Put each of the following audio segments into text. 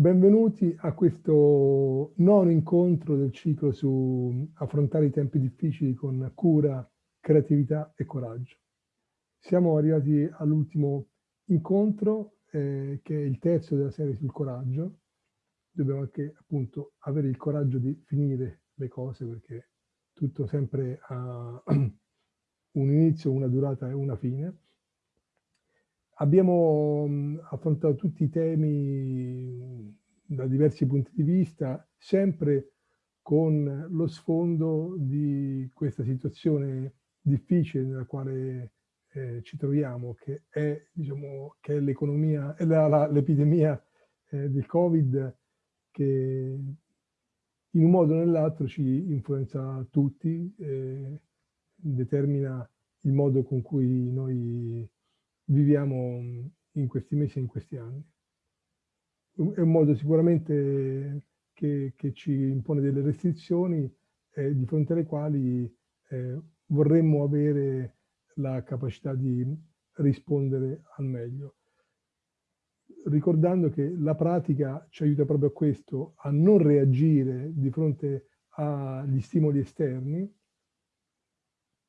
Benvenuti a questo nono incontro del ciclo su affrontare i tempi difficili con cura, creatività e coraggio. Siamo arrivati all'ultimo incontro, eh, che è il terzo della serie sul coraggio. Dobbiamo anche appunto avere il coraggio di finire le cose perché tutto sempre ha un inizio, una durata e una fine. Abbiamo affrontato tutti i temi da diversi punti di vista, sempre con lo sfondo di questa situazione difficile nella quale eh, ci troviamo, che è, diciamo, l'economia, l'epidemia eh, del Covid che in un modo o nell'altro ci influenza tutti, eh, determina il modo con cui noi viviamo in questi mesi e in questi anni. È un modo sicuramente che, che ci impone delle restrizioni eh, di fronte alle quali eh, vorremmo avere la capacità di rispondere al meglio. Ricordando che la pratica ci aiuta proprio a questo, a non reagire di fronte agli stimoli esterni,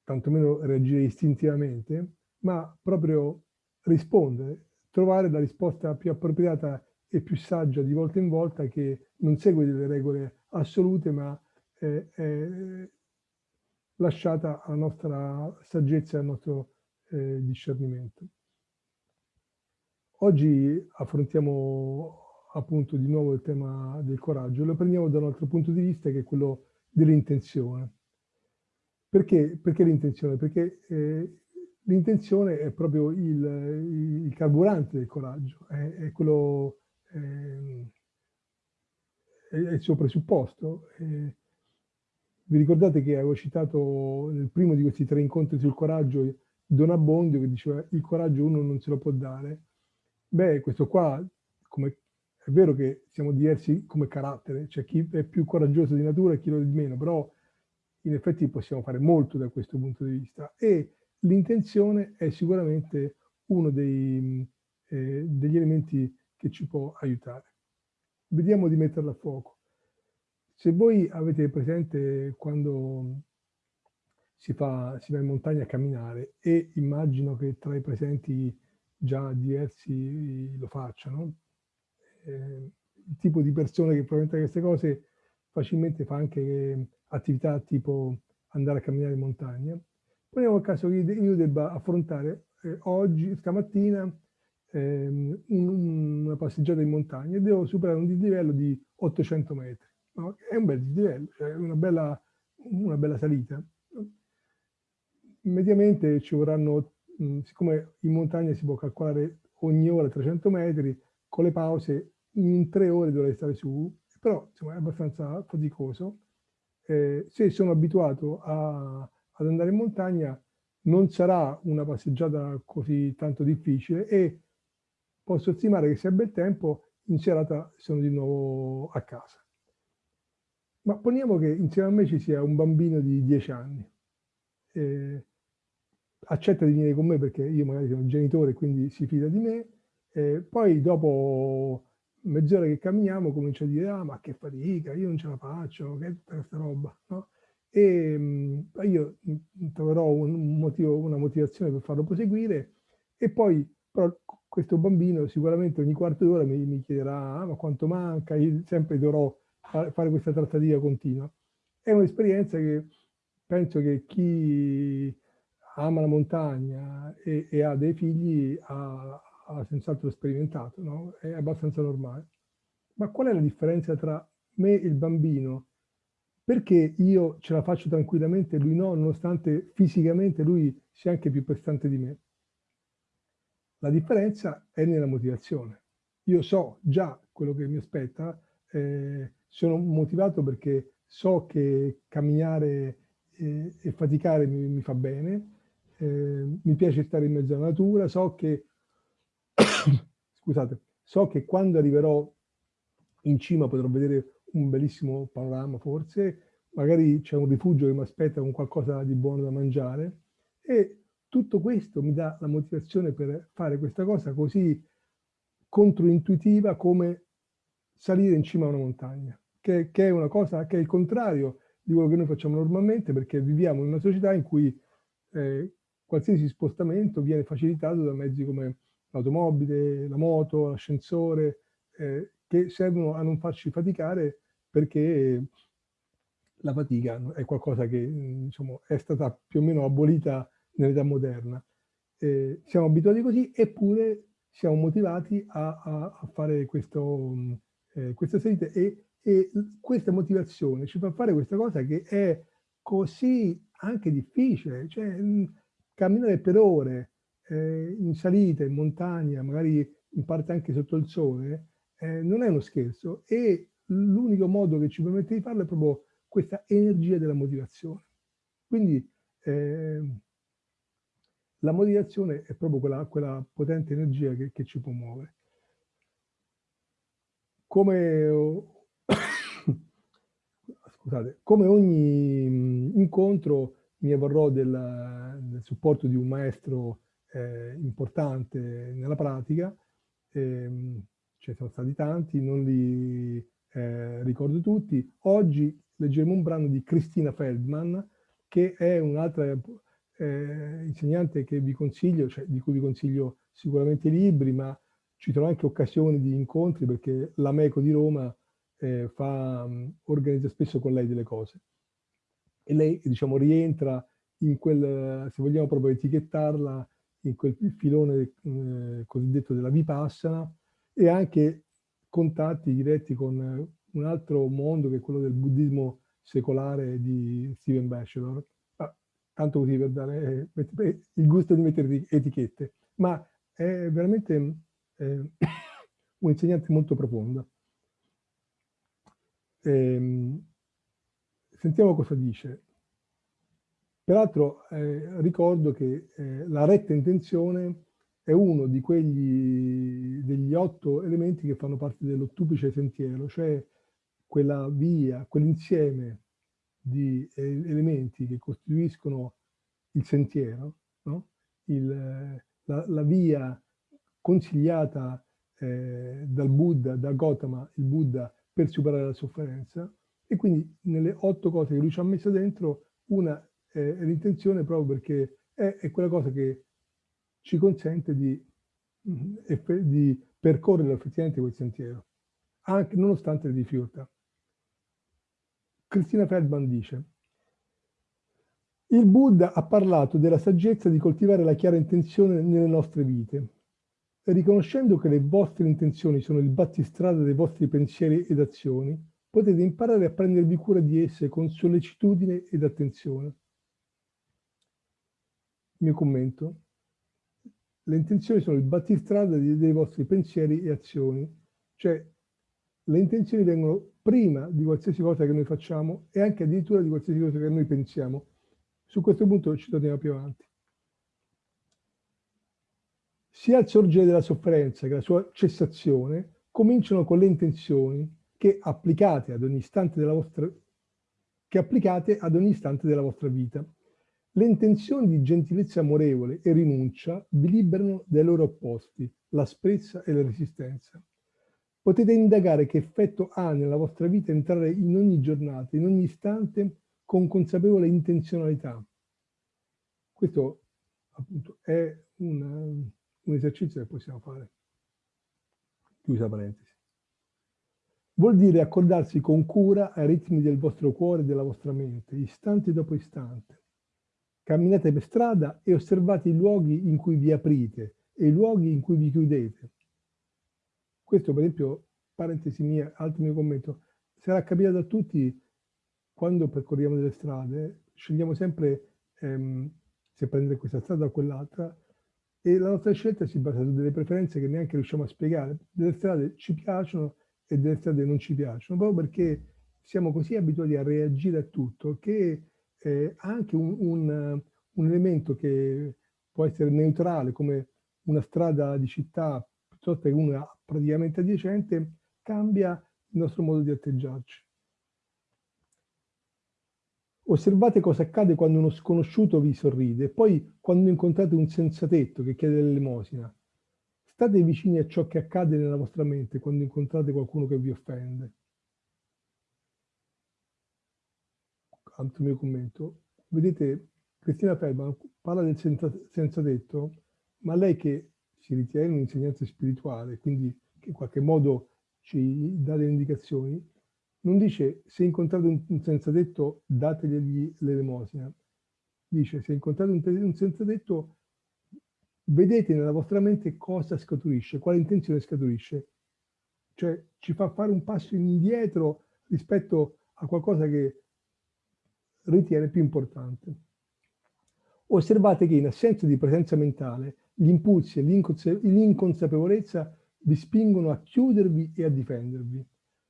tantomeno reagire istintivamente, ma proprio rispondere, trovare la risposta più appropriata e più saggia di volta in volta che non segue delle regole assolute, ma è, è lasciata alla nostra saggezza e al nostro eh, discernimento. Oggi affrontiamo appunto di nuovo il tema del coraggio, lo prendiamo da un altro punto di vista che è quello dell'intenzione. Perché, perché l'intenzione? Perché eh, l'intenzione è proprio il, il, carburante del coraggio, è, è quello, eh, è, il suo presupposto. Eh, vi ricordate che avevo citato nel primo di questi tre incontri sul coraggio Don Abbondio che diceva il coraggio uno non se lo può dare. Beh, questo qua, come, è vero che siamo diversi come carattere, c'è chi è più coraggioso di natura e chi lo è di meno, però in effetti possiamo fare molto da questo punto di vista. E l'intenzione è sicuramente uno dei, eh, degli elementi che ci può aiutare. Vediamo di metterla a fuoco. Se voi avete presente quando si, fa, si va in montagna a camminare e immagino che tra i presenti già diversi lo facciano, eh, il tipo di persone che probabilmente queste cose facilmente fa anche attività tipo andare a camminare in montagna, Poniamo il caso che io debba affrontare eh, oggi, stamattina, ehm, un, una passeggiata in montagna e devo superare un dislivello di 800 metri. No? È un bel dislivello, cioè una bella, una bella salita. Mediamente ci vorranno, mh, siccome in montagna si può calcolare ogni ora 300 metri, con le pause in tre ore dovrei stare su, però insomma, è abbastanza faticoso. Eh, se sono abituato a ad andare in montagna non sarà una passeggiata così tanto difficile e posso stimare che se è bel tempo in serata sono di nuovo a casa. Ma poniamo che insieme a me ci sia un bambino di 10 anni. Eh, accetta di venire con me perché io magari sono un genitore quindi si fida di me. Eh, poi dopo mezz'ora che camminiamo comincia a dire ah ma che fatica, io non ce la faccio, che è tutta questa roba. No? E mh, io troverò un motivo, una motivazione per farlo proseguire e poi però questo bambino sicuramente ogni quarto d'ora mi, mi, chiederà ah, ma quanto manca, io sempre dovrò fare questa trattativa continua. È un'esperienza che penso che chi ama la montagna e, e ha dei figli ha, ha senz'altro sperimentato, no? è abbastanza normale. Ma qual è la differenza tra me e il bambino perché io ce la faccio tranquillamente e lui no, nonostante fisicamente lui sia anche più prestante di me? La differenza è nella motivazione. Io so già quello che mi aspetta, eh, sono motivato perché so che camminare eh, e faticare mi, mi fa bene, eh, mi piace stare in mezzo alla natura, so che, scusate, so che quando arriverò in cima potrò vedere un bellissimo panorama forse, magari c'è un rifugio che mi aspetta con qualcosa di buono da mangiare. E tutto questo mi dà la motivazione per fare questa cosa così controintuitiva come salire in cima a una montagna, che, che, è una cosa che è il contrario di quello che noi facciamo normalmente perché viviamo in una società in cui eh, qualsiasi spostamento viene facilitato da mezzi come l'automobile, la moto, l'ascensore, eh, che servono a non farci faticare perché la fatica è qualcosa che diciamo, è stata più o meno abolita nell'età moderna. Eh, siamo abituati così, eppure siamo motivati a, a, a fare questo, eh, queste salite e, e questa motivazione ci fa fare questa cosa che è così anche difficile, cioè mh, camminare per ore eh, in salita, in montagna, magari in parte anche sotto il sole, eh, non è uno scherzo e l'unico modo che ci permette di farlo è proprio questa energia della motivazione. Quindi eh, la motivazione è proprio quella, quella potente energia che, che, ci può muovere. Come, scusate, come ogni incontro mi avvarrò del, del supporto di un maestro eh, importante nella pratica, eh, ce ne sono stati tanti, non li eh, ricordo tutti. Oggi leggeremo un brano di Cristina Feldman, che è un'altra eh, insegnante che vi consiglio, cioè di cui vi consiglio sicuramente i libri, ma ci sono anche occasioni di incontri perché l'Ameco di Roma eh, fa, organizza spesso con lei delle cose. E lei, diciamo, rientra in quel, se vogliamo proprio etichettarla, in quel filone eh, cosiddetto della Vipassana e anche contatti diretti con un altro mondo che è quello del buddismo secolare di Steven Batchelor, tanto così per dare eh, il gusto di mettere etichette, ma è veramente eh, un insegnante molto profondo. Eh, sentiamo cosa dice. Peraltro eh, ricordo che eh, la retta intenzione è uno di quegli, degli otto elementi che fanno parte dell'ottuplice sentiero, cioè quella via, quell'insieme di eh, elementi che costituiscono il sentiero, no? il, la, la, via consigliata eh, dal Buddha, da Gautama, il Buddha, per superare la sofferenza. E quindi nelle otto cose che lui ci ha messo dentro, una eh, è l'intenzione proprio perché è, è, quella cosa che ci consente di, mm, di percorrere effettivamente quel sentiero, anche nonostante le difficoltà. Cristina Feldman dice il Buddha ha parlato della saggezza di coltivare la chiara intenzione nelle nostre vite. Riconoscendo che le vostre intenzioni sono il battistrada dei vostri pensieri ed azioni, potete imparare a prendervi cura di esse con sollecitudine ed attenzione. Il mio commento. Le intenzioni sono il battistrada dei vostri pensieri e azioni, cioè le intenzioni vengono prima di qualsiasi cosa che noi facciamo e anche addirittura di qualsiasi cosa che noi pensiamo. Su questo punto ci torniamo più avanti. Sia il sorgere della sofferenza che la sua cessazione cominciano con le intenzioni che applicate ad ogni istante della vostra, che applicate ad ogni istante della vostra vita. Le intenzioni di gentilezza amorevole e rinuncia vi liberano dai loro opposti, l'asprezza e la resistenza. Potete indagare che effetto ha nella vostra vita entrare in ogni giornata, in ogni istante, con consapevole intenzionalità. Questo appunto è un, un esercizio che possiamo fare. Chiusa parentesi. Vuol dire accordarsi con cura ai ritmi del vostro cuore e della vostra mente, istante dopo istante. Camminate per strada e osservate i luoghi in cui vi aprite e i luoghi in cui vi chiudete questo, per esempio, parentesi mia, altro mio commento, sarà capitato a tutti quando percorriamo delle strade, scegliamo sempre ehm, se prendere questa strada o quell'altra e la nostra scelta si basa su delle preferenze che neanche riusciamo a spiegare. Delle strade ci piacciono e delle strade non ci piacciono, proprio perché siamo così abituati a reagire a tutto che eh, anche un, un, un elemento che può essere neutrale come una strada di città piuttosto che una praticamente adiacente, cambia il nostro modo di atteggiarci. Osservate cosa accade quando uno sconosciuto vi sorride e poi quando incontrate un senzatetto che chiede l'elemosina. State vicini a ciò che accade nella vostra mente quando incontrate qualcuno che vi offende. Altro mio commento. Vedete, Cristina Feldman parla del senza, senza detto, ma lei che si ritiene un insegnante spirituale, quindi che in qualche modo ci dà delle indicazioni, non dice se incontrate un senza detto dategli l'elemosina, dice se incontrate un senza detto vedete nella vostra mente cosa scaturisce, quale intenzione scaturisce. Cioè ci fa fare un passo indietro rispetto a qualcosa che ritiene più importante. Osservate che in assenza di presenza mentale, gli impulsi e l'inconsapevolezza vi spingono a chiudervi e a difendervi.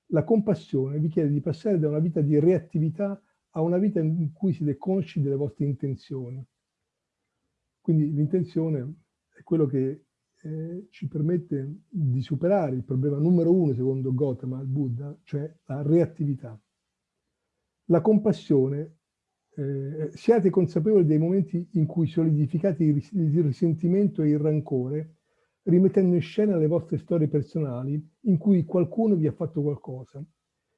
La compassione vi chiede di passare da una vita di reattività a una vita in cui siete consci delle vostre intenzioni. Quindi l'intenzione è quello che eh, ci permette di superare il problema numero uno, secondo Gautama, il Buddha, cioè la reattività. La compassione, eh, siate consapevoli dei momenti in cui solidificate il, il risentimento e il rancore, rimettendo in scena le vostre storie personali in cui qualcuno vi ha fatto qualcosa.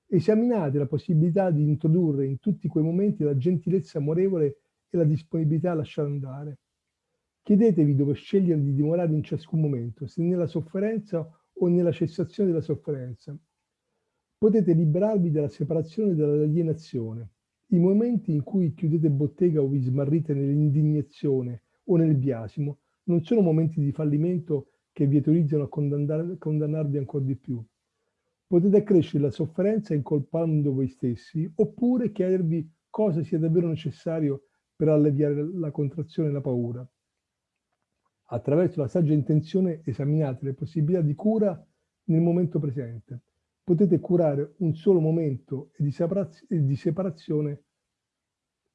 Esaminate la possibilità di introdurre in tutti quei momenti la gentilezza amorevole e la disponibilità a lasciare andare. Chiedetevi dove scegliere di dimorare in ciascun momento, se nella sofferenza o nella cessazione della sofferenza. Potete liberarvi dalla separazione e dall'alienazione. I momenti in cui chiudete bottega o vi smarrite nell'indignazione o nel biasimo non sono momenti di fallimento che vi autorizzano a condannarvi ancora di più. Potete accrescere la sofferenza incolpando voi stessi oppure chiedervi cosa sia davvero necessario per alleviare la contrazione e la paura. Attraverso la saggia intenzione esaminate le possibilità di cura nel momento presente. Potete curare un solo momento di, separazione,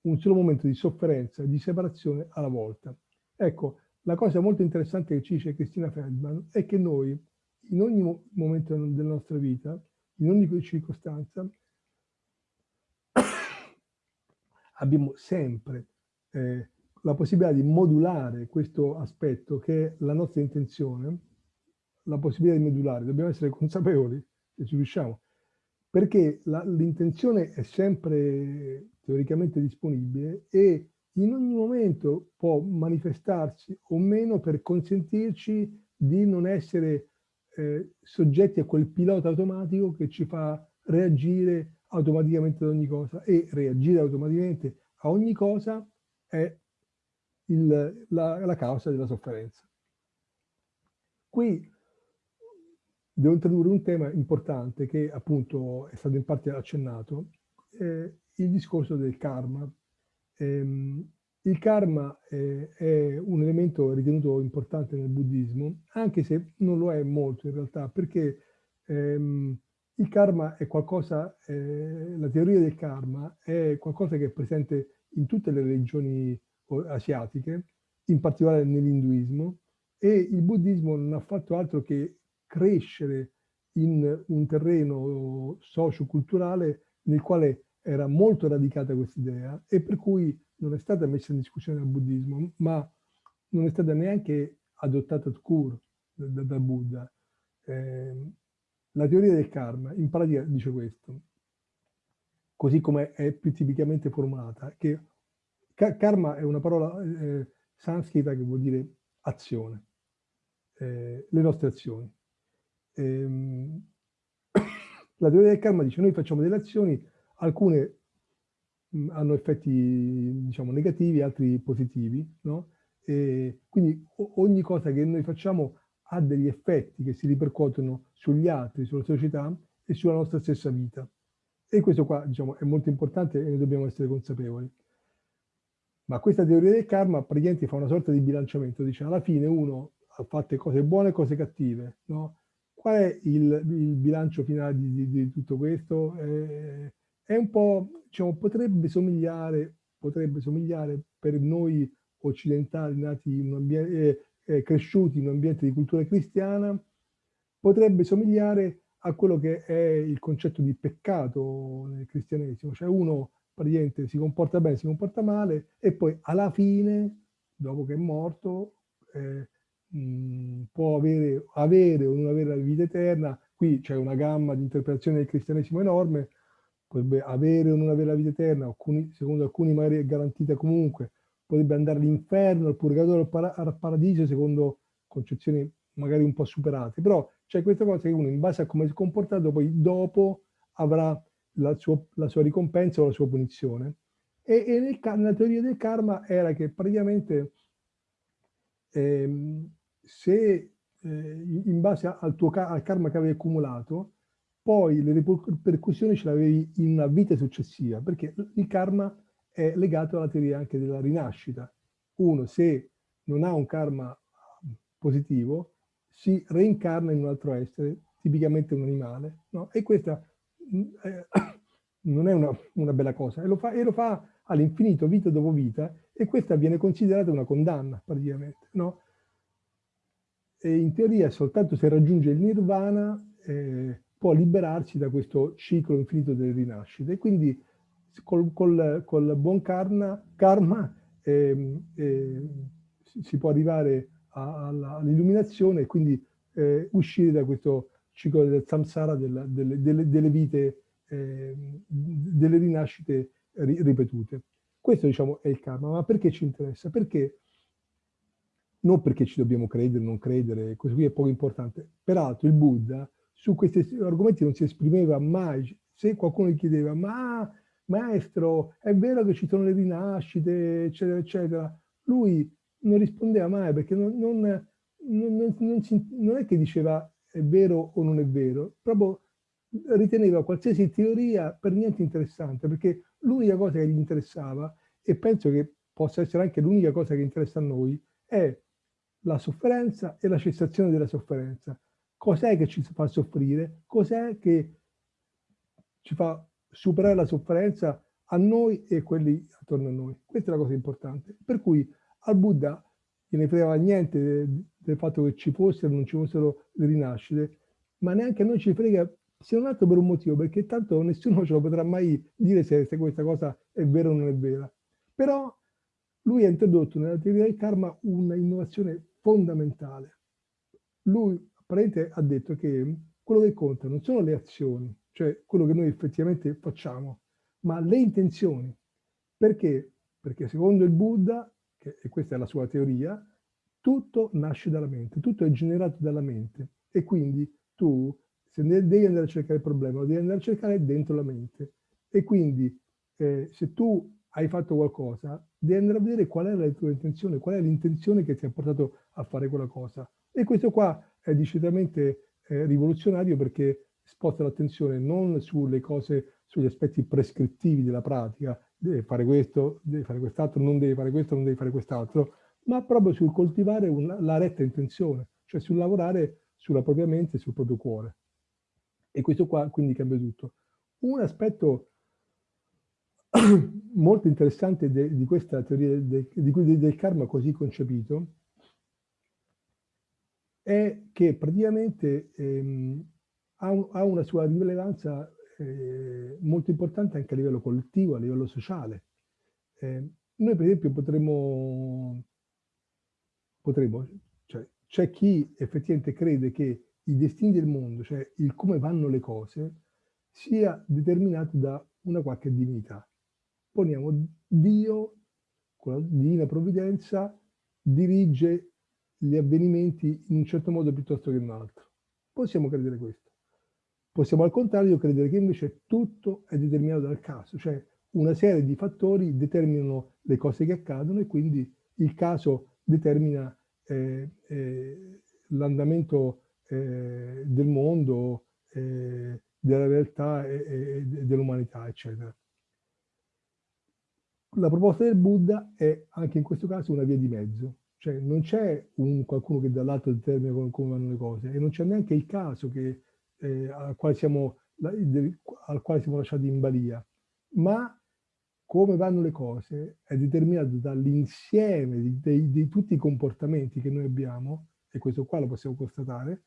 un solo momento di sofferenza di separazione alla volta. Ecco, la cosa molto interessante che ci dice Cristina Feldman è che noi, in ogni momento della nostra vita, in ogni circostanza, abbiamo sempre eh, la possibilità di modulare questo aspetto che è la nostra intenzione, la possibilità di modulare, dobbiamo essere consapevoli ci riusciamo, perché l'intenzione è sempre teoricamente disponibile e in ogni momento può manifestarsi o meno per consentirci di non essere eh, soggetti a quel pilota automatico che ci fa reagire automaticamente ad ogni cosa e reagire automaticamente a ogni cosa è il, la, la causa della sofferenza. Qui devo introdurre un tema importante che appunto è stato in parte accennato, eh, il discorso del karma. Eh, il karma eh, è un elemento ritenuto importante nel buddismo, anche se non lo è molto in realtà, perché ehm, il karma è qualcosa, eh, la teoria del karma è qualcosa che è presente in tutte le religioni asiatiche, in particolare nell'induismo, e il buddismo non ha fatto altro che crescere in un terreno socio-culturale nel quale era molto radicata questa idea e per cui non è stata messa in discussione dal buddismo, ma non è stata neanche adottata cure dal da Buddha. Eh, la teoria del karma in pratica dice questo, così come è più tipicamente formulata, che karma è una parola eh, sanscrita che vuol dire azione, eh, le nostre azioni. Ehm, la teoria del karma dice noi facciamo delle azioni, alcune mh, mm, hanno effetti diciamo negativi, altri positivi, no? E quindi ogni cosa che noi facciamo ha degli effetti che si ripercuotono sugli altri, sulla società e sulla nostra stessa vita. E questo qua diciamo, è molto importante e ne dobbiamo essere consapevoli. Ma questa teoria del karma praticamente fa una sorta di bilanciamento, dice alla fine uno ha fatto cose buone e cose cattive, no? Qual è il, il bilancio finale di, di, di tutto questo? Eh, è un po', diciamo, potrebbe somigliare, potrebbe somigliare per noi occidentali nati in un ambiente, eh, eh, cresciuti in un ambiente di cultura cristiana, potrebbe somigliare a quello che è il concetto di peccato nel cristianesimo, cioè uno praticamente si comporta bene, si comporta male e poi alla fine, dopo che è morto, eh, mm, può avere, avere o non avere la vita eterna, qui c'è una gamma di interpretazione del cristianesimo enorme, potrebbe avere o non avere la vita eterna, alcuni, secondo alcuni magari è garantita comunque, potrebbe andare all'inferno, al purgatorio, al, para al paradiso, secondo concezioni magari un po' superate, però c'è questa cosa che uno in base a come si è comportato poi dopo avrà la, suo, la sua ricompensa o la sua punizione. E, e nel, nella teoria del karma era che praticamente ehm, se eh, in base al tuo al karma che avevi accumulato, poi le ripercussioni ce le avevi in una vita successiva, perché il karma è legato alla teoria anche della rinascita. Uno, se non ha un karma positivo, si reincarna in un altro essere, tipicamente un animale, no? E questa mm, eh, non è una, una, bella cosa, e lo fa, fa all'infinito, vita dopo vita, e questa viene considerata una condanna, praticamente, no? E in teoria soltanto se raggiunge il nirvana eh, può liberarsi da questo ciclo infinito delle rinascite. E quindi col, col, col buon karma, karma eh, eh, si può arrivare all'illuminazione e quindi eh, uscire da questo ciclo del samsara, della, delle, delle, delle, vite, eh, delle rinascite ri, ripetute. Questo diciamo è il karma, ma perché ci interessa? Perché non perché ci dobbiamo credere, non credere, questo qui è poco importante. Peraltro il Buddha su questi argomenti non si esprimeva mai. Se qualcuno gli chiedeva, ma maestro, è vero che ci sono le rinascite, eccetera, eccetera, lui non rispondeva mai perché non, non, non, non, è che diceva è vero o non è vero, proprio riteneva qualsiasi teoria per niente interessante, perché l'unica cosa che gli interessava, e penso che possa essere anche l'unica cosa che interessa a noi, è la sofferenza e la cessazione della sofferenza. Cos'è che ci fa soffrire? Cos'è che ci fa superare la sofferenza a noi e quelli attorno a noi? Questa è la cosa importante. Per cui al Buddha gliene fregava niente del, fatto che ci fossero o non ci fossero le rinascite, ma neanche a noi ci frega se non altro per un motivo, perché tanto nessuno ce lo potrà mai dire se, se questa cosa è vera o non è vera. Però lui ha introdotto nella teoria del karma una innovazione fondamentale. Lui apparentemente ha detto che quello che conta non sono le azioni, cioè quello che noi effettivamente facciamo, ma le intenzioni. Perché? Perché secondo il Buddha che, e questa è la sua teoria, tutto nasce dalla mente, tutto è generato dalla mente e quindi tu se devi andare a cercare il problema lo devi andare a cercare dentro la mente e quindi eh, se tu hai fatto qualcosa devi andare a vedere qual è la tua intenzione, qual è l'intenzione che ti ha portato a fare quella cosa e questo qua è decisamente eh, rivoluzionario perché sposta l'attenzione non sulle cose, sugli aspetti prescrittivi della pratica, deve fare questo, deve fare quest'altro, non deve fare questo, non deve fare quest'altro, ma proprio sul coltivare una, la retta intenzione, cioè sul lavorare sulla propria mente e sul proprio cuore. E questo qua quindi cambia tutto. Un aspetto molto interessante de, di questa teoria de, di, del karma così concepito è che praticamente ehm, ha, un, ha, una sua rilevanza eh, molto importante anche a livello collettivo, a livello sociale. Eh, noi per esempio potremmo, potremmo cioè c'è chi effettivamente crede che i destini del mondo, cioè il come vanno le cose, sia determinato da una qualche divinità. Poniamo Dio, con la divina provvidenza, dirige gli avvenimenti in un certo modo piuttosto che in un altro. Possiamo credere questo. Possiamo al contrario credere che invece tutto è determinato dal caso, cioè una serie di fattori determinano le cose che accadono e quindi il caso determina eh, eh, l'andamento eh, del mondo, eh, della realtà e, e dell'umanità, eccetera. La proposta del Buddha è anche in questo caso una via di mezzo, cioè non c'è qualcuno che dall'alto determina come, come vanno le cose e non c'è neanche il caso che eh, al, quale siamo, al quale siamo lasciati in balia, ma come vanno le cose è determinato dall'insieme di, di, di, tutti i comportamenti che noi abbiamo, e questo qua lo possiamo constatare,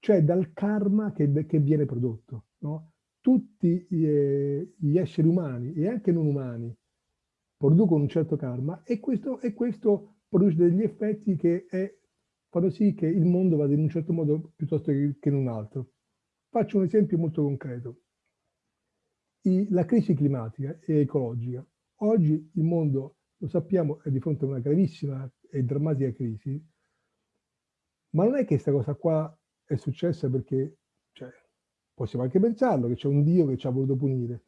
cioè dal karma che, che viene prodotto. No? Tutti eh, gli esseri umani e anche non umani producono un certo karma e questo, e questo produce degli effetti che è fanno sì che il mondo vada in un certo modo piuttosto che, in un altro. Faccio un esempio molto concreto. I, la crisi climatica e ecologica. Oggi il mondo, lo sappiamo, è di fronte a una gravissima e drammatica crisi, ma non è che questa cosa qua è successa perché, cioè, possiamo anche pensarlo, che c'è un Dio che ci ha voluto punire,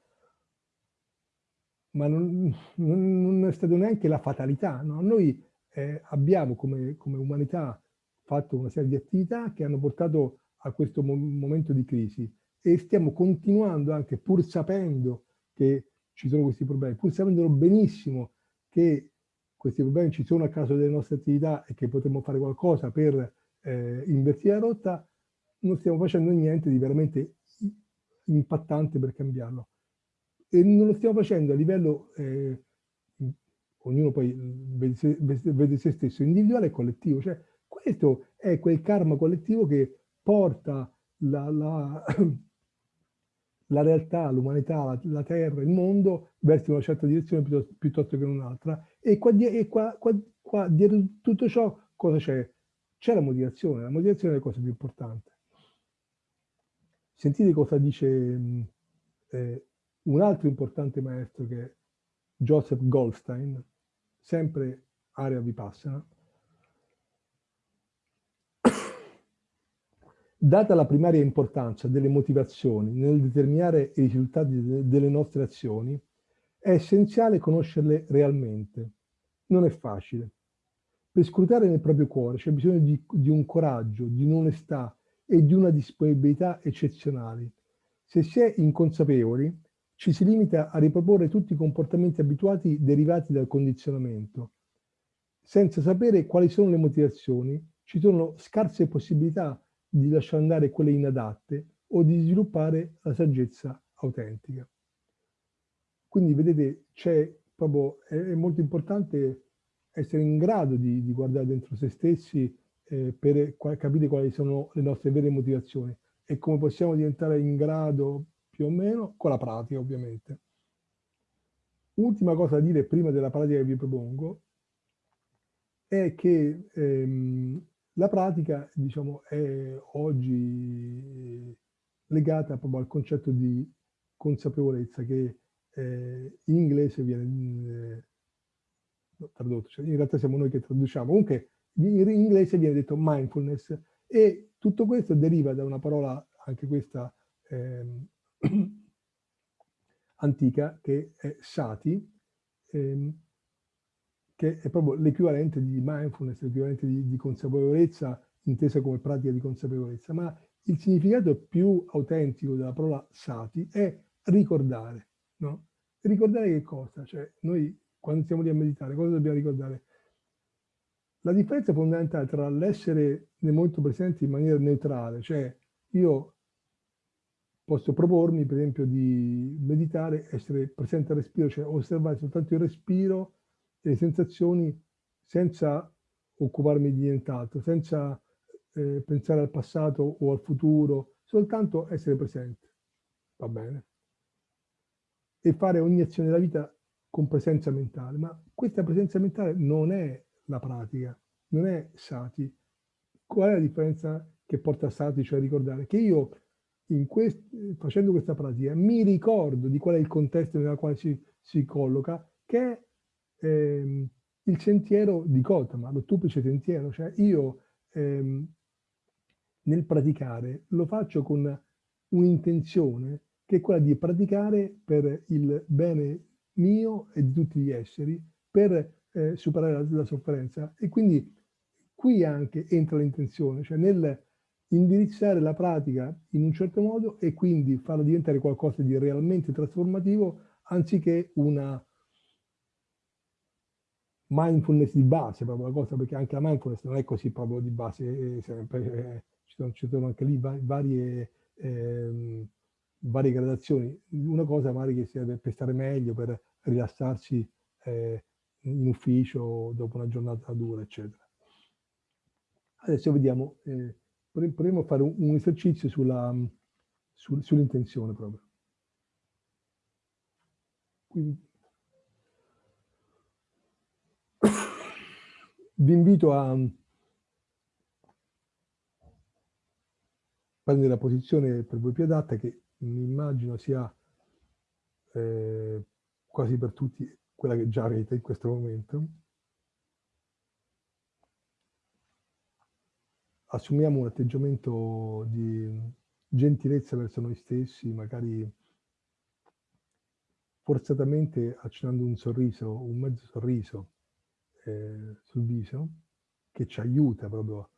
ma non, non, è stata neanche la fatalità. No? Noi eh, abbiamo come, come, umanità fatto una serie di attività che hanno portato a questo mo momento di crisi e stiamo continuando anche, pur sapendo che ci sono questi problemi, pur sapendo benissimo che questi problemi ci sono a causa delle nostre attività e che potremmo fare qualcosa per eh, invertire la rotta, non stiamo facendo niente di veramente impattante per cambiarlo. E non lo stiamo facendo a livello, eh, ognuno poi vede se, vede se, stesso, individuale e collettivo. Cioè, questo è quel karma collettivo che porta la, la, la realtà, l'umanità, la, la, terra, il mondo verso una certa direzione piuttosto, piuttosto che un'altra. E, qua, e qua, qua, qua dietro tutto ciò cosa c'è? C'è la motivazione, la motivazione è la cosa più importante. Sentite cosa dice eh, un altro importante maestro che è Joseph Goldstein, sempre area Vipassana. Data la primaria importanza delle motivazioni nel determinare i risultati delle nostre azioni, è essenziale conoscerle realmente. Non è facile. Per scrutare nel proprio cuore c'è bisogno di, di un coraggio, di un'onestà e di una disponibilità eccezionali. Se si è inconsapevoli, ci si limita a riproporre tutti i comportamenti abituati derivati dal condizionamento. Senza sapere quali sono le motivazioni, ci sono scarse possibilità di lasciare andare quelle inadatte o di sviluppare la saggezza autentica. Quindi vedete, c'è proprio, è, è, molto importante essere in grado di, di guardare dentro se stessi eh, per capire quali sono le nostre vere motivazioni e come possiamo diventare in grado più o meno con la pratica ovviamente. Ultima cosa da dire prima della pratica che vi propongo è che ehm, la pratica diciamo, è oggi legata proprio al concetto di consapevolezza che eh, in inglese viene eh, tradotto, cioè in realtà siamo noi che traduciamo, comunque in inglese viene detto mindfulness e tutto questo deriva da una parola, anche questa eh, antica, che è sati, ehm, che è proprio l'equivalente di mindfulness, l'equivalente di, di consapevolezza, intesa come pratica di consapevolezza, ma il significato più autentico della parola sati è ricordare, no? Ricordare che cosa? Cioè, noi quando stiamo lì a meditare, cosa dobbiamo ricordare? La differenza fondamentale tra l'essere nel momento presente in maniera neutrale, cioè io posso propormi per esempio di meditare, essere presente al respiro, cioè osservare soltanto il respiro e le sensazioni senza occuparmi di nient'altro, senza eh, pensare al passato o al futuro, soltanto essere presente, va bene? E fare ogni azione della vita con presenza mentale, ma questa presenza mentale non è la pratica, non è sati. Qual è la differenza che porta a sati, cioè a ricordare? Che io quest facendo questa pratica mi ricordo di qual è il contesto nel quale si, si colloca, che è ehm, il sentiero di Gotama, l'ottuplice sentiero, cioè io ehm, nel praticare lo faccio con un'intenzione che è quella di praticare per il bene mio e di tutti gli esseri, per eh, superare la, la, sofferenza. E quindi qui anche entra l'intenzione, cioè nel indirizzare la pratica in un certo modo e quindi farla diventare qualcosa di realmente trasformativo anziché una mindfulness di base, proprio la cosa, perché anche la mindfulness non è così proprio di base, sempre, eh, ci, sono, ci, sono, anche lì varie, eh, varie gradazioni. Una cosa magari che serve per stare meglio, per rilassarsi eh, in ufficio dopo una giornata dura, eccetera. Adesso vediamo, eh, Proviamo a fare un, un esercizio mm, sull'intenzione sull proprio. Quindi, vi invito a mm, prendere la posizione per voi più adatta che mi immagino sia eh, quasi per tutti quella che già avete in questo momento. Assumiamo un atteggiamento di gentilezza verso noi stessi, magari forzatamente accennando un sorriso, un mezzo sorriso eh, sul viso, che ci aiuta proprio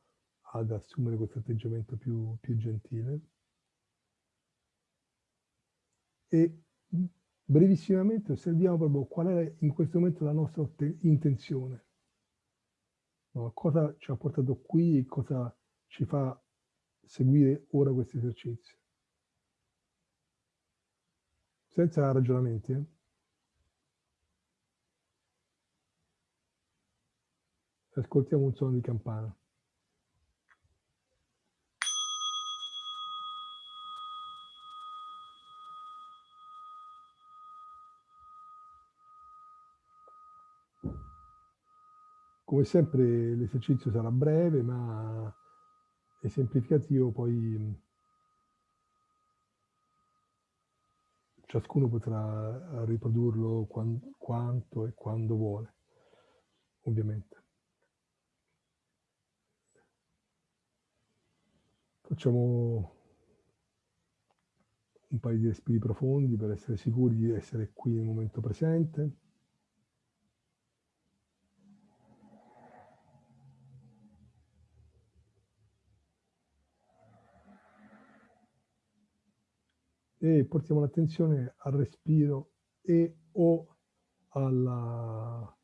ad assumere questo atteggiamento più, più gentile. E brevissimamente osserviamo proprio qual è in questo momento la nostra intenzione. No, cosa ci ha portato qui cosa ci fa seguire ora questo esercizio. Senza ragionamenti. Eh? Ascoltiamo un suono di campana. Come sempre l'esercizio sarà breve, ma esemplificativo, poi ciascuno potrà riprodurlo quando, quanto e quando vuole, ovviamente. Facciamo un paio di respiri profondi per essere sicuri di essere qui nel momento presente. E portiamo l'attenzione al respiro e o alla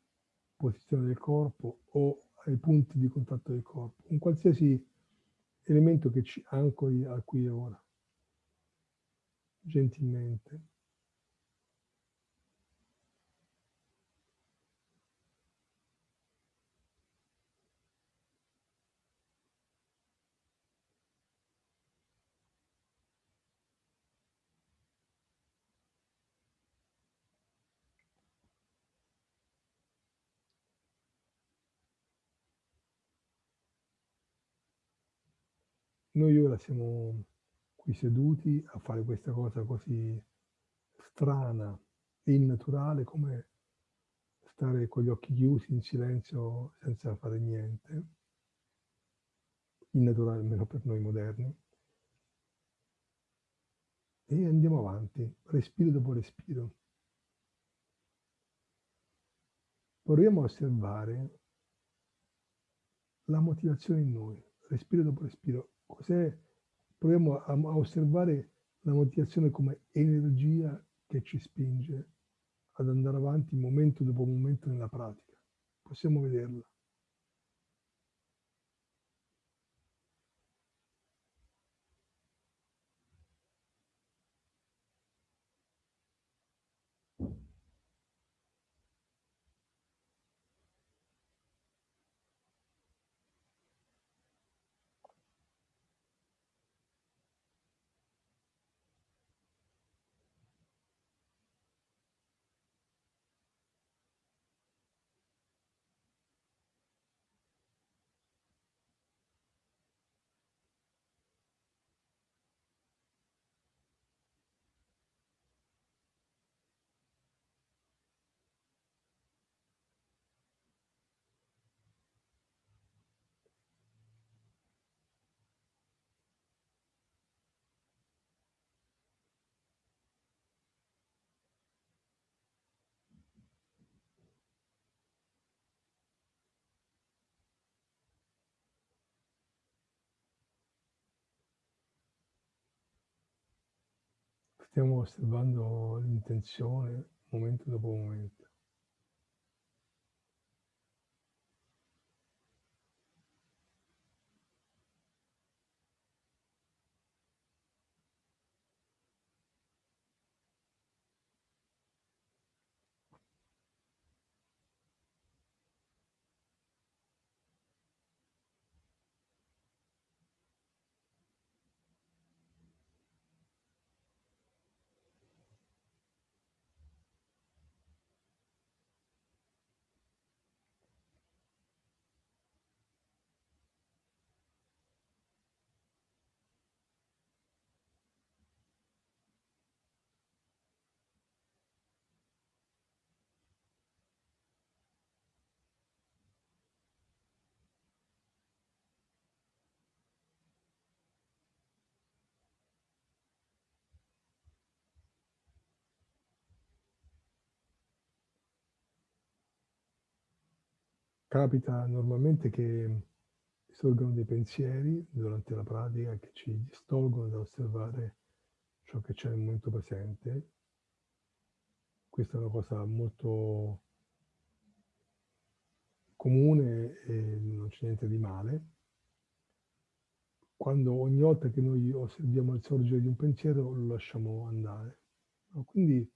posizione del corpo o ai punti di contatto del corpo, un qualsiasi elemento che ci ancori a qui e ora, gentilmente. Noi ora siamo qui seduti a fare questa cosa così strana e innaturale come stare con gli occhi chiusi in silenzio senza fare niente, innaturale almeno per noi moderni. E andiamo avanti, respiro dopo respiro. Proviamo a osservare la motivazione in noi, respiro dopo respiro, cos'è, proviamo a, a osservare la motivazione come energia che ci spinge ad andare avanti momento dopo momento nella pratica. Possiamo vederla. Stiamo osservando l'intenzione momento dopo momento. Capita normalmente che sorgano dei pensieri durante la pratica che ci distolgono dall'osservare ciò che c'è nel momento presente. Questa è una cosa molto comune e non c'è niente di male. Quando ogni volta che noi osserviamo il sorgere di un pensiero lo lasciamo andare. Quindi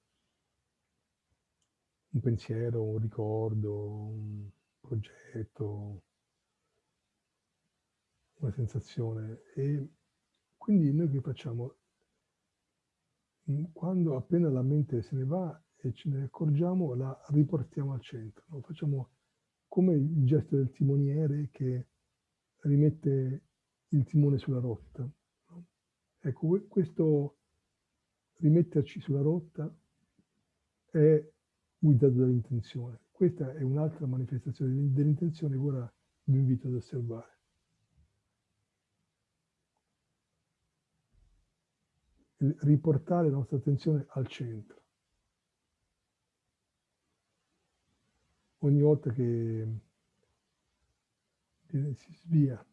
un pensiero, un ricordo, un progetto, una sensazione. E quindi noi che facciamo? Quando appena la mente se ne va e ce ne accorgiamo, la riportiamo al centro. No? Facciamo come il gesto del timoniere che rimette il timone sulla rotta. No? Ecco, questo rimetterci sulla rotta è guidato dall'intenzione. Questa è un'altra manifestazione dell'intenzione che ora vi invito ad osservare. riportare la nostra attenzione al centro. Ogni volta che si svia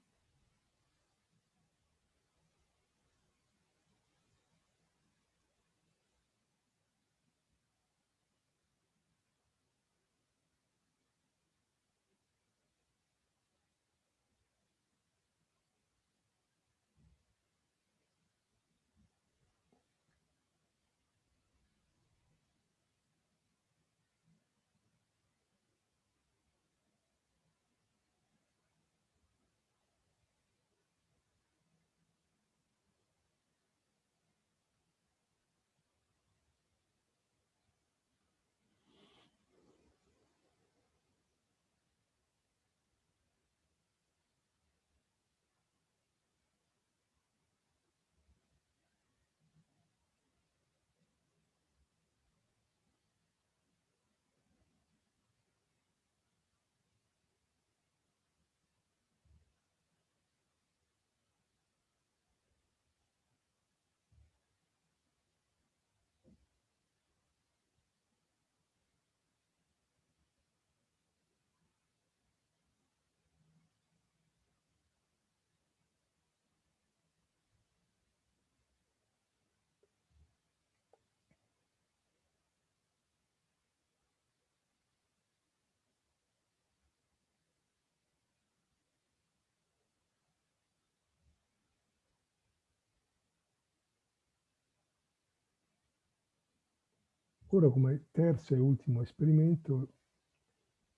Ora come terzo e ultimo esperimento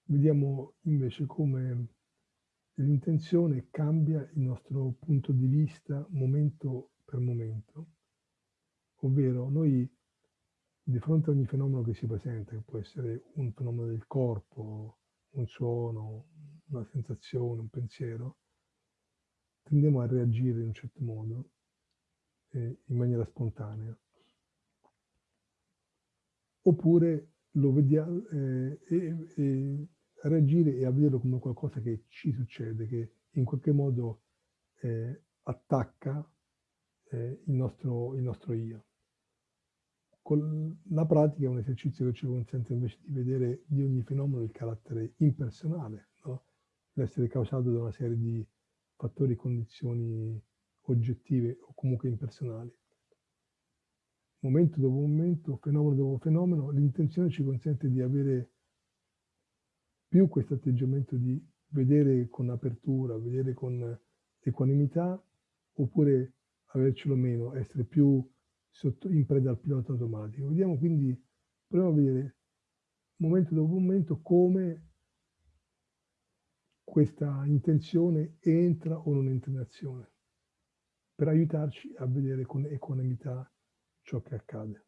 vediamo invece come l'intenzione cambia il nostro punto di vista momento per momento, ovvero noi di fronte a ogni fenomeno che si presenta, che può essere un fenomeno del corpo, un suono, una sensazione, un pensiero, tendiamo a reagire in un certo modo, eh, in maniera spontanea oppure lo vediamo eh, e, e reagire e a vederlo come qualcosa che ci succede, che in qualche modo eh, attacca eh, il, nostro, il nostro io. Con la pratica è un esercizio che ci consente invece di vedere di ogni fenomeno il carattere impersonale, no? l'essere causato da una serie di fattori condizioni oggettive o comunque impersonali momento dopo momento, fenomeno dopo fenomeno, l'intenzione ci consente di avere più questo atteggiamento di vedere con apertura, vedere con equanimità, oppure avercelo meno, essere più sotto, in preda al pilota automatico. Vediamo quindi, proviamo a vedere momento dopo momento come questa intenzione entra o non entra in azione, per aiutarci a vedere con equanimità ciò che accade.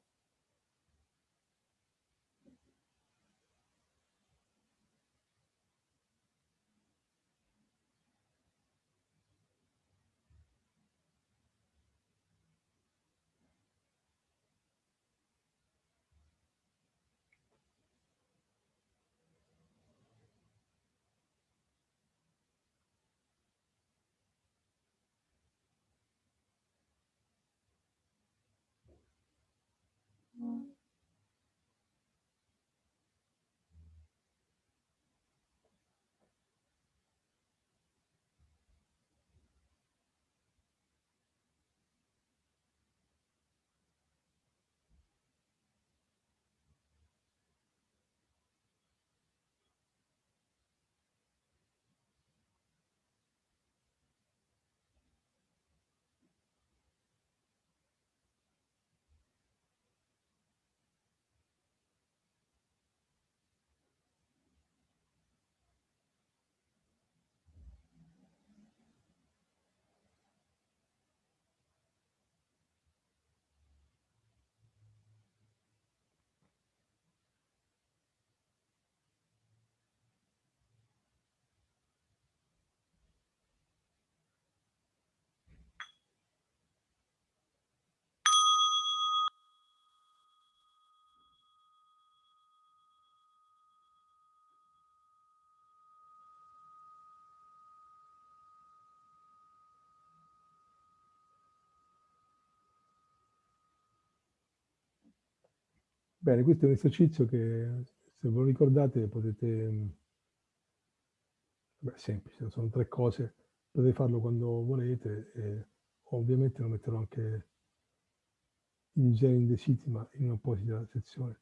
Bene, questo è un esercizio che se ve lo ricordate potete mhmm beh, semplice, sono 3 cose, potete farlo quando volete e ovviamente lo metterò anche in genere in city, ma in un'apposita sezione.